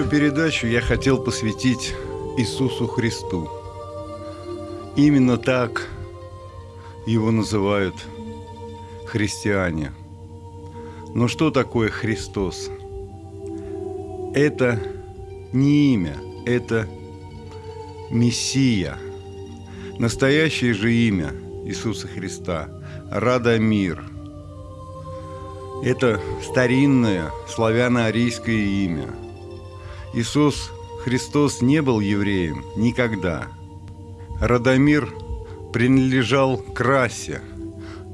Эту передачу я хотел посвятить Иисусу Христу. Именно так его называют христиане. Но что такое Христос? Это не имя, это Мессия. Настоящее же имя Иисуса Христа – Радомир. Это старинное славяно-арийское имя. Иисус Христос не был евреем никогда. Радомир принадлежал к расе,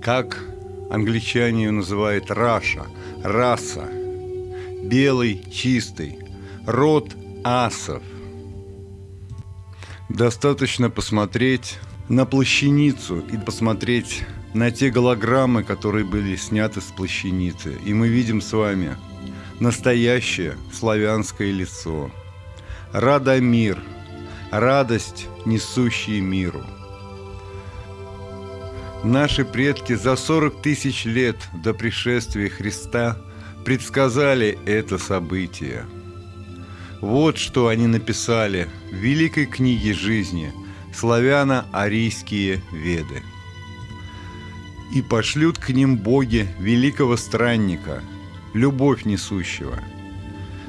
как англичане ее называют раша, раса, белый, чистый, род асов. Достаточно посмотреть на плащаницу и посмотреть на те голограммы, которые были сняты с плащаницы. И мы видим с вами настоящее славянское лицо. Радомир, радость, несущий миру. Наши предки за 40 тысяч лет до пришествия Христа предсказали это событие. Вот что они написали в великой книге жизни «Славяно-арийские веды». «И пошлют к ним боги великого странника, любовь несущего.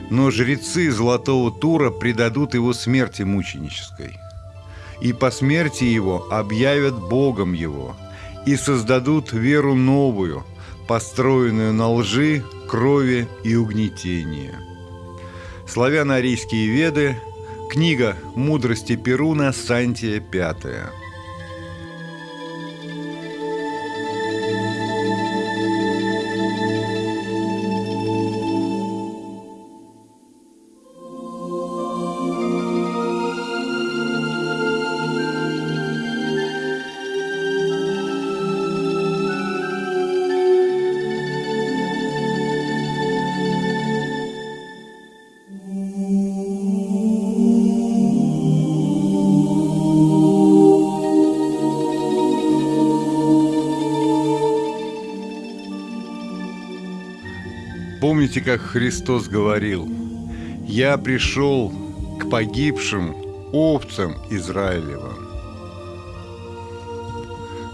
Но жрецы Золотого Тура предадут его смерти мученической. И по смерти его объявят Богом его, и создадут веру новую, построенную на лжи, крови и угнетении. Славяно-арийские веды, книга «Мудрости Перуна», Сантия, пятая. Помните, как Христос говорил, «Я пришел к погибшим овцам Израилевым».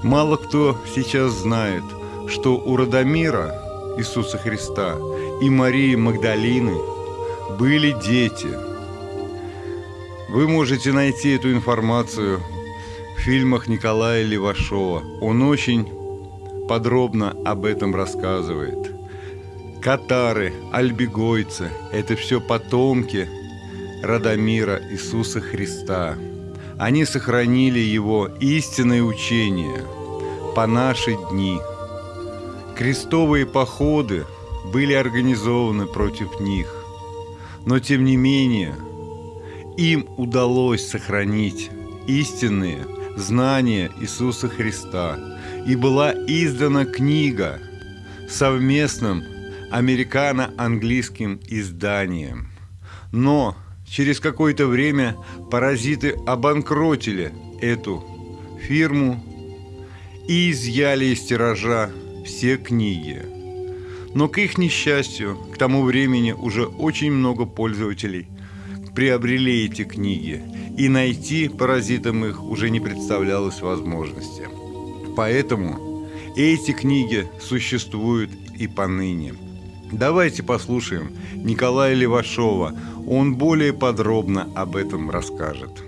Мало кто сейчас знает, что у Радомира Иисуса Христа и Марии Магдалины были дети. Вы можете найти эту информацию в фильмах Николая Левашова. Он очень подробно об этом рассказывает. Катары, альбегойцы – это все потомки Радомира Иисуса Христа. Они сохранили его истинное учение по наши дни. Крестовые походы были организованы против них, но тем не менее им удалось сохранить истинные знания Иисуса Христа, и была издана книга совместным американо-английским изданием. Но через какое-то время паразиты обанкротили эту фирму и изъяли из тиража все книги. Но к их несчастью, к тому времени уже очень много пользователей приобрели эти книги, и найти паразитам их уже не представлялось возможности. Поэтому эти книги существуют и поныне. Давайте послушаем Николая Левашова. Он более подробно об этом расскажет. Здесь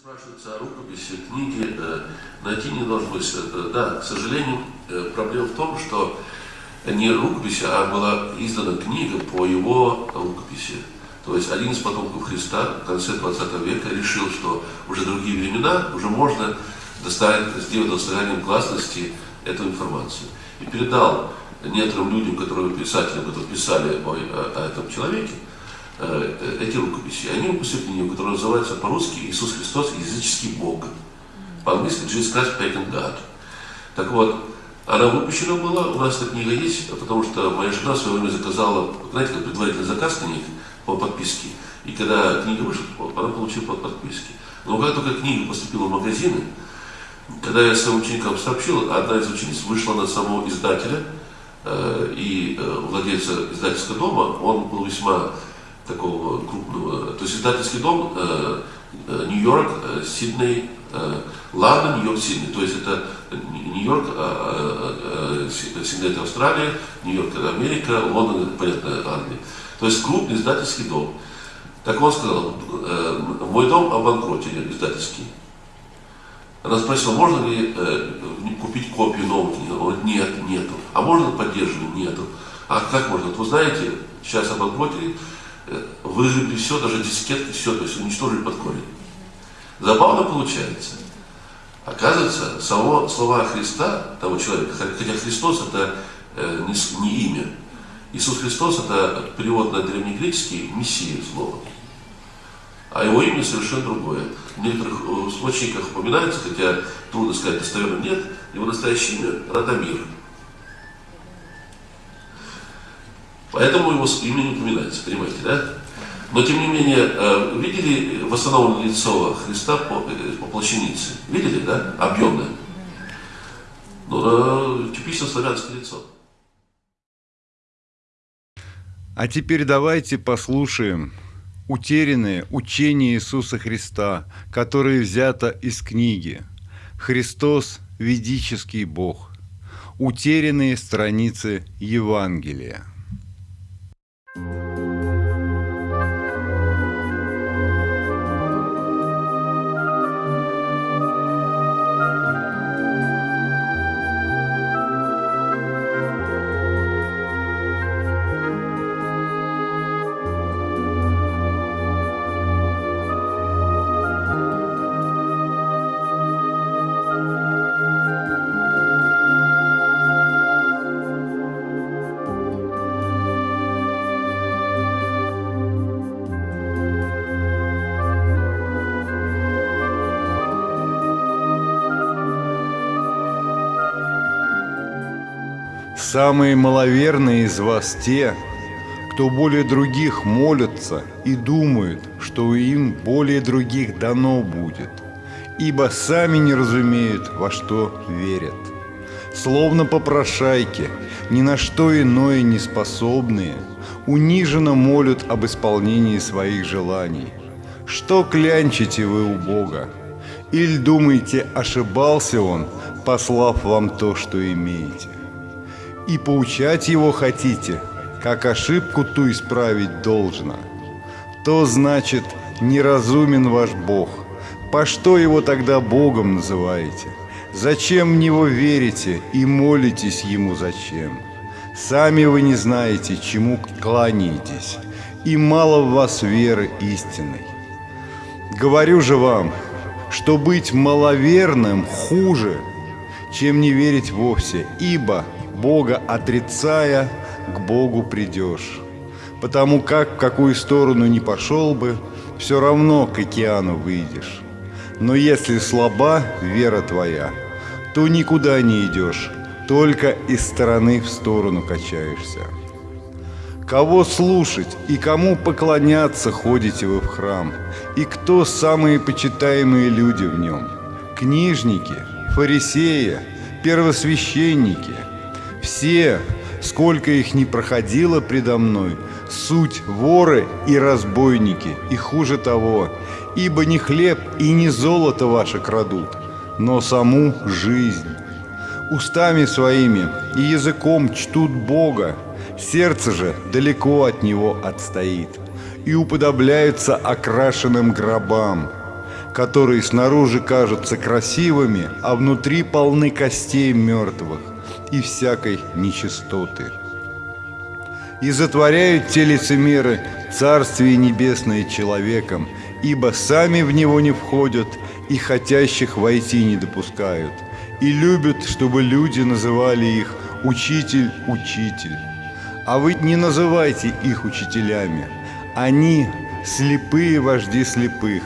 спрашивается о рукописи, книги. Э, найти не удалось. Да, к сожалению, э, проблема в том, что не рукопись, а была издана книга по его рукописи. То есть один из потомков Христа в конце 20 века решил, что уже другие времена, уже можно доставить, сделать достоянием гласности эту информацию. И передал некоторым людям, которые писателям, которые писали о, о, этом человеке, э, эти рукописи, они выпустили книгу, которая называется по-русски «Иисус Христос – языческий Бог». По-английски «Jesus Christ Pagan God». Так вот, она выпущена была, у нас эта книга есть, потому что моя жена в свое время заказала, знаете, как предварительный заказ книг по подписке. И когда книга вышла, она получила под подписки. Но когда только книга поступила в магазины, когда я своим ученикам сообщил, одна из учениц вышла на самого издателя – и владельца издательского дома, он был весьма такого крупного, то есть издательский дом Нью-Йорк, Сидней, Лондон, Нью-Йорк, Сидней. То есть это Нью-Йорк, Сидней это Австралия, Нью-Йорк это Америка, Лондон это, понятно, Англия. То есть крупный издательский дом. Так он сказал, мой дом обанкротили издательский. Она спросила, можно ли э, купить копию книги? Он говорит, нет, нету. А можно поддерживать? Нету. А как можно? Вот вы знаете, сейчас обанкротили, э, выжгли все, даже дискетки, все, то есть уничтожили под корень. Забавно получается. Оказывается, само слова Христа, того человека, хотя Христос это э, не, не имя. Иисус Христос это перевод на древнегреческий Мессия слово а его имя совершенно другое. В некоторых э, источниках упоминается, хотя трудно сказать, достоверно нет, его настоящее имя Радомир. Поэтому его имя не упоминается, понимаете, да? Но тем не менее, э, видели восстановленное лицо Христа по, э, по плащанице? Видели, да? Объемное. Ну, типично славянское лицо. А теперь давайте послушаем утерянное учение Иисуса Христа, которое взято из книги «Христос – ведический Бог», утерянные страницы Евангелия. Самые маловерные из вас те, кто более других молятся и думают, что им более других дано будет, ибо сами не разумеют, во что верят. Словно попрошайки, ни на что иное не способные, униженно молят об исполнении своих желаний. Что клянчите вы у Бога? Или думаете, ошибался Он, послав вам то, что имеете? И поучать его хотите, как ошибку ту исправить должно, то значит неразумен ваш Бог. По что его тогда Богом называете? Зачем в него верите и молитесь ему зачем? Сами вы не знаете, чему кланяетесь, и мало в вас веры истинной. Говорю же вам, что быть маловерным хуже, чем не верить вовсе, ибо Бога отрицая, к Богу придешь. Потому как в какую сторону не пошел бы, все равно к океану выйдешь. Но если слаба вера твоя, то никуда не идешь, только из стороны в сторону качаешься. Кого слушать и кому поклоняться ходите вы в храм, и кто самые почитаемые люди в нем? Книжники, фарисеи, первосвященники – все, сколько их не проходило предо мной, суть воры и разбойники, и хуже того, ибо не хлеб и не золото ваше крадут, но саму жизнь. Устами своими и языком чтут Бога, сердце же далеко от Него отстоит, и уподобляются окрашенным гробам, которые снаружи кажутся красивыми, а внутри полны костей мертвых и всякой нечистоты. И затворяют те лицемеры Царствие Небесное человеком, ибо сами в него не входят и хотящих войти не допускают, и любят, чтобы люди называли их «учитель, учитель». А вы не называйте их учителями, они слепые вожди слепых,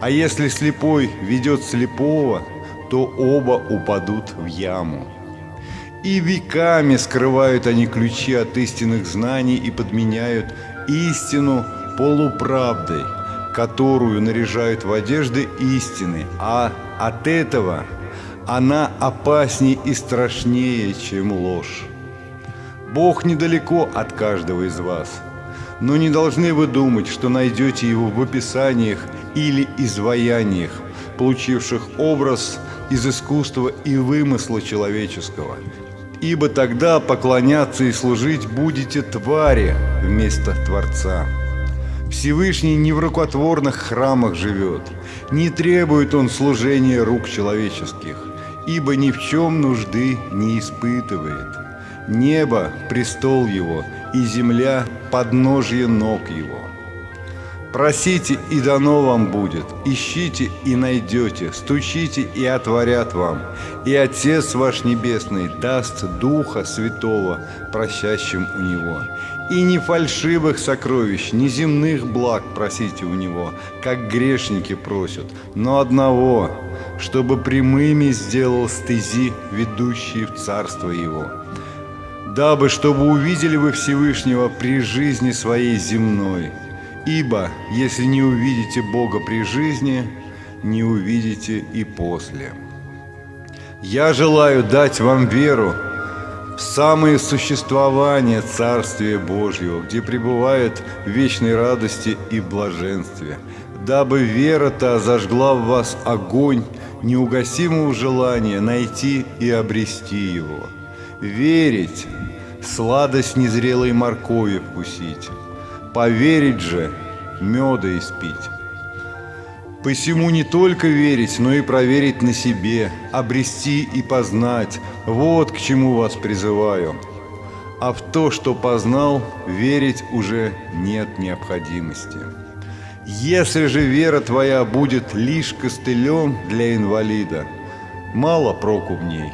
а если слепой ведет слепого, то оба упадут в яму. И веками скрывают они ключи от истинных знаний и подменяют истину полуправдой, которую наряжают в одежды истины, а от этого она опаснее и страшнее, чем ложь. Бог недалеко от каждого из вас, но не должны вы думать, что найдете Его в описаниях или изваяниях, получивших образ из искусства и вымысла человеческого. Ибо тогда поклоняться и служить будете твари вместо Творца. Всевышний не в рукотворных храмах живет, не требует он служения рук человеческих, ибо ни в чем нужды не испытывает. Небо – престол его, и земля – подножье ног его. Просите, и дано вам будет, ищите, и найдете, стучите, и отворят вам. И Отец ваш Небесный даст Духа Святого, просящим у Него. И не фальшивых сокровищ, не земных благ просите у Него, как грешники просят, но одного, чтобы прямыми сделал стези, ведущие в Царство Его. Дабы, чтобы увидели вы Всевышнего при жизни своей земной, ибо если не увидите Бога при жизни, не увидите и после. Я желаю дать вам веру, в самое существование Царствия Божьего, где пребывает в вечной радости и блаженстве, дабы вера-то зажгла в вас огонь неугасимого желания найти и обрести его. Верить – сладость незрелой моркови вкусить, поверить же – меда испить. Посему не только верить, но и проверить на себе, обрести и познать – вот к чему вас призываю. А в то, что познал, верить уже нет необходимости. Если же вера твоя будет лишь костылем для инвалида, мало проку в ней.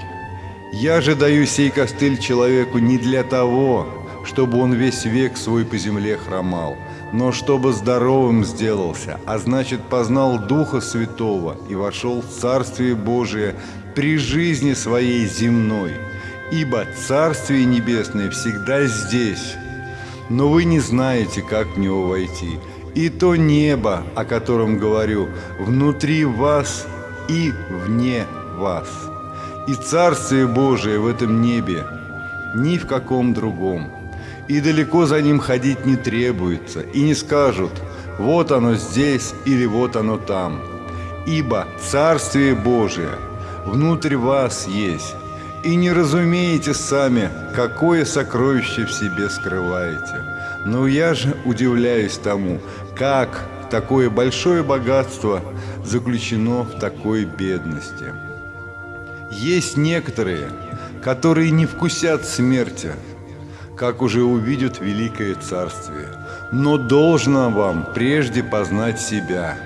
Я же даю сей костыль человеку не для того, чтобы он весь век свой по земле хромал – но чтобы здоровым сделался, а значит познал Духа Святого и вошел в Царствие Божие при жизни своей земной. Ибо Царствие Небесное всегда здесь, но вы не знаете, как в него войти. И то небо, о котором говорю, внутри вас и вне вас. И Царствие Божие в этом небе, ни в каком другом – и далеко за ним ходить не требуется, и не скажут «вот оно здесь» или «вот оно там». Ибо Царствие Божие внутрь вас есть, и не разумеете сами, какое сокровище в себе скрываете. Но я же удивляюсь тому, как такое большое богатство заключено в такой бедности. Есть некоторые, которые не вкусят смерти, как уже увидят великое царствие. Но должно вам прежде познать себя.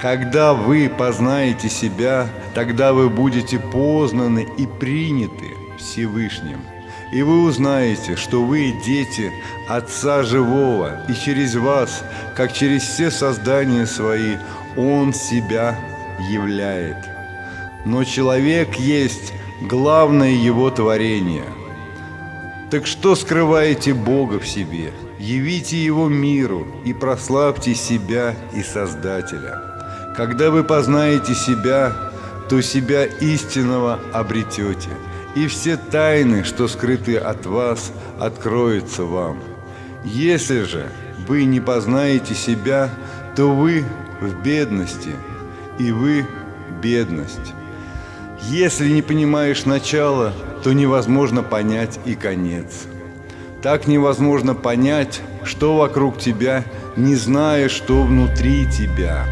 Когда вы познаете себя, тогда вы будете познаны и приняты Всевышним. И вы узнаете, что вы дети Отца Живого, и через вас, как через все создания свои, Он себя являет. Но человек есть главное его творение – так что скрываете Бога в себе? Явите Его миру и прославьте себя и Создателя. Когда вы познаете себя, то себя истинного обретете, и все тайны, что скрыты от вас, откроются вам. Если же вы не познаете себя, то вы в бедности, и вы бедность. Если не понимаешь начала, то невозможно понять и конец. Так невозможно понять, что вокруг тебя, не зная, что внутри тебя.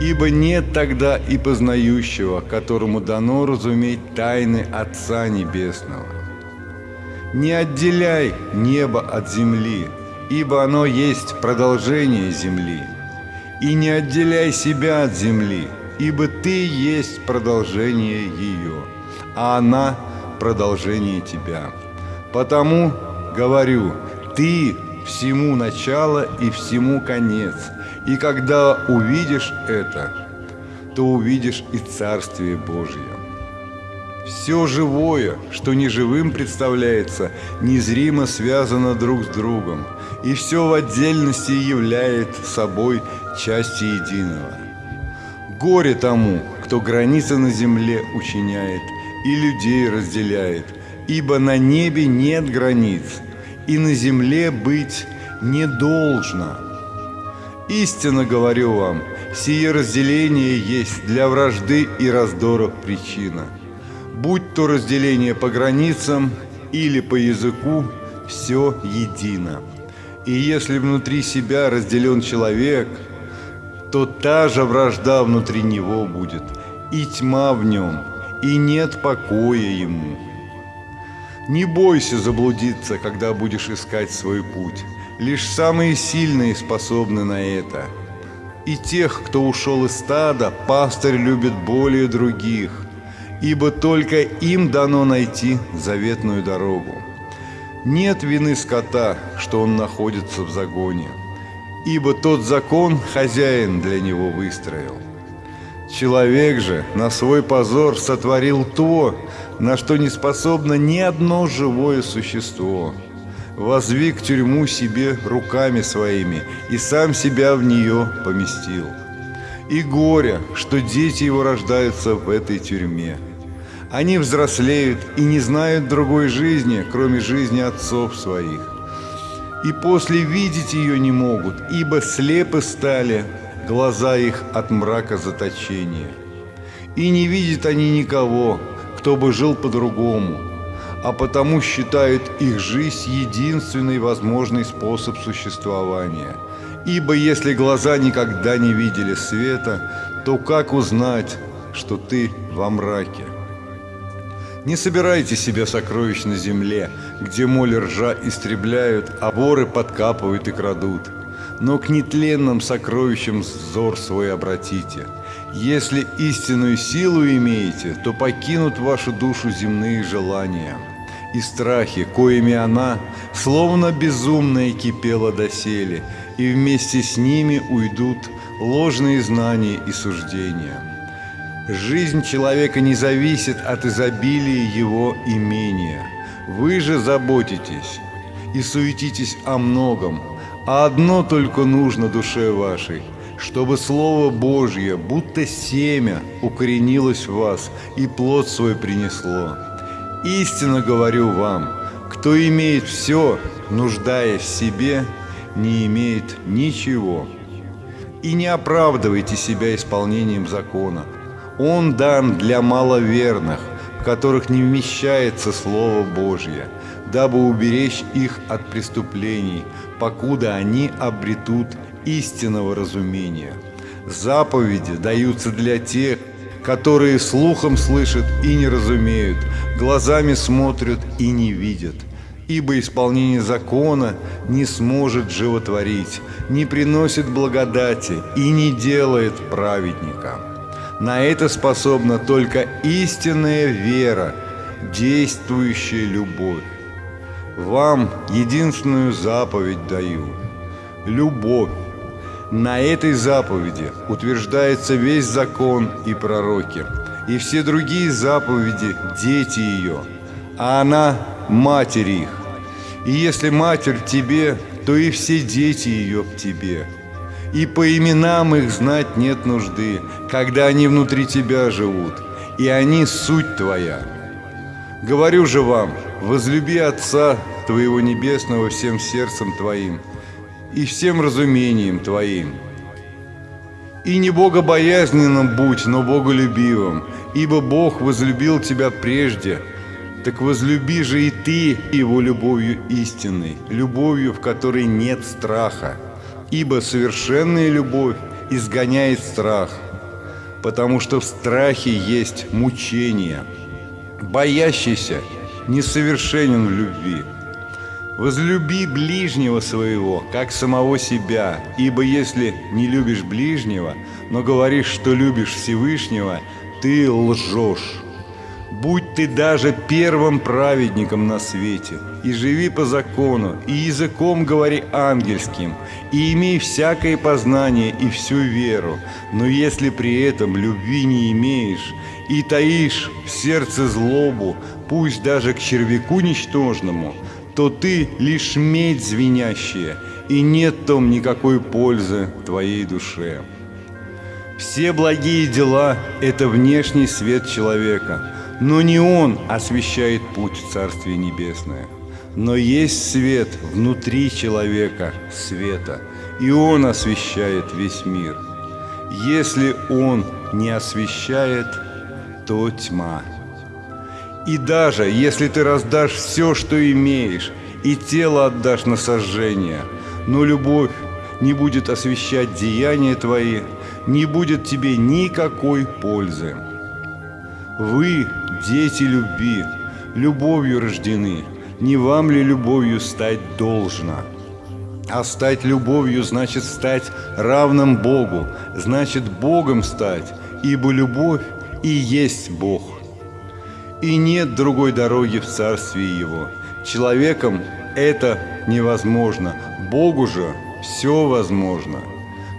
Ибо нет тогда и познающего, которому дано разуметь тайны Отца Небесного. Не отделяй небо от земли, ибо оно есть продолжение земли. И не отделяй себя от земли, ибо ты есть продолжение ее, а она – продолжение тебя. Потому говорю, ты всему начало и всему конец. И когда увидишь это, то увидишь и Царствие Божье. Все живое, что неживым представляется, незримо связано друг с другом, и все в отдельности являет собой части единого. Горе тому, кто границы на земле учиняет, и людей разделяет, ибо на небе нет границ, и на земле быть не должно. Истинно говорю вам, сие разделение есть для вражды и раздоров причина. Будь то разделение по границам или по языку, все едино. И если внутри себя разделен человек, то та же вражда внутри него будет, и тьма в нем, и нет покоя ему. Не бойся заблудиться, когда будешь искать свой путь. Лишь самые сильные способны на это. И тех, кто ушел из стада, пастырь любит более других, ибо только им дано найти заветную дорогу. Нет вины скота, что он находится в загоне, ибо тот закон хозяин для него выстроил. Человек же на свой позор сотворил то, на что не способно ни одно живое существо. Возвик тюрьму себе руками своими и сам себя в нее поместил. И горе, что дети его рождаются в этой тюрьме. Они взрослеют и не знают другой жизни, кроме жизни отцов своих. И после видеть ее не могут, ибо слепы стали глаза их от мрака заточения. И не видят они никого, кто бы жил по-другому, а потому считают их жизнь единственный возможный способ существования. Ибо если глаза никогда не видели света, то как узнать, что ты во мраке? Не собирайте себе сокровищ на земле, где моль ржа истребляют, а воры подкапывают и крадут. Но к нетленным сокровищам взор свой обратите. Если истинную силу имеете, то покинут вашу душу земные желания. И страхи, коими она, словно безумная, кипела доселе, и вместе с ними уйдут ложные знания и суждения. Жизнь человека не зависит от изобилия его имения. Вы же заботитесь и суетитесь о многом, а одно только нужно душе вашей, чтобы Слово Божье, будто семя, укоренилось в вас и плод свой принесло. Истинно говорю вам, кто имеет все, нуждаясь в себе, не имеет ничего. И не оправдывайте себя исполнением закона – он дан для маловерных, в которых не вмещается Слово Божье, дабы уберечь их от преступлений, покуда они обретут истинного разумения. Заповеди даются для тех, которые слухом слышат и не разумеют, глазами смотрят и не видят. Ибо исполнение закона не сможет животворить, не приносит благодати и не делает праведника. На это способна только истинная вера, действующая любовь. Вам единственную заповедь даю – любовь. На этой заповеди утверждается весь закон и пророки, и все другие заповеди – дети ее, а она – матери их. И если матерь тебе, то и все дети ее в тебе – и по именам их знать нет нужды, когда они внутри тебя живут, и они суть твоя. Говорю же вам, возлюби Отца твоего Небесного всем сердцем твоим и всем разумением твоим. И не богобоязненным будь, но боголюбивым, ибо Бог возлюбил тебя прежде, так возлюби же и ты его любовью истинной, любовью, в которой нет страха. Ибо совершенная любовь изгоняет страх, потому что в страхе есть мучение. Боящийся несовершенен в любви. Возлюби ближнего своего, как самого себя, ибо если не любишь ближнего, но говоришь, что любишь Всевышнего, ты лжешь. Будь ты даже первым праведником на свете, и живи по закону, и языком говори ангельским, и имей всякое познание и всю веру, но если при этом любви не имеешь, и таишь в сердце злобу, пусть даже к червяку ничтожному, то ты лишь медь звенящая, и нет в том никакой пользы твоей душе. Все благие дела – это внешний свет человека – но не Он освещает путь в Царствие Небесное. Но есть свет внутри человека, света, и он освещает весь мир. Если он не освещает, то тьма. И даже если ты раздашь все, что имеешь, и тело отдашь на сожжение, но любовь не будет освещать деяния твои, не будет тебе никакой пользы. Вы, дети любви, любовью рождены – не вам ли любовью стать должно? А стать любовью значит стать равным Богу, значит Богом стать, ибо любовь и есть Бог. И нет другой дороги в Царстве Его. Человеком это невозможно, Богу же все возможно.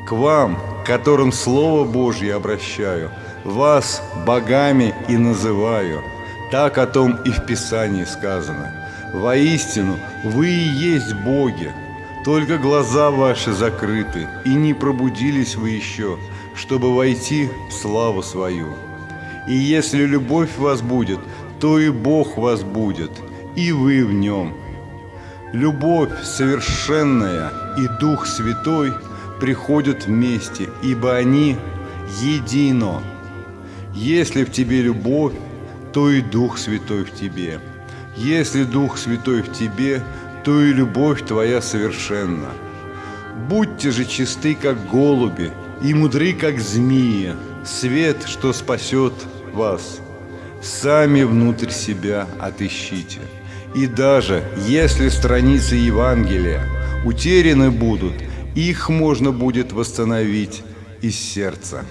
К вам, которым Слово Божье обращаю, вас богами и называю. Так о том и в Писании сказано – Воистину, вы и есть боги, только глаза ваши закрыты, и не пробудились вы еще, чтобы войти в славу свою. И если любовь вас будет, то и Бог вас будет, и вы в нем. Любовь совершенная и Дух Святой приходят вместе, ибо они едино. Если в тебе любовь, то и Дух Святой в тебе – если Дух Святой в тебе, то и любовь твоя совершенна. Будьте же чисты, как голуби, и мудры, как змеи, свет, что спасет вас. Сами внутрь себя отыщите. И даже если страницы Евангелия утеряны будут, их можно будет восстановить из сердца.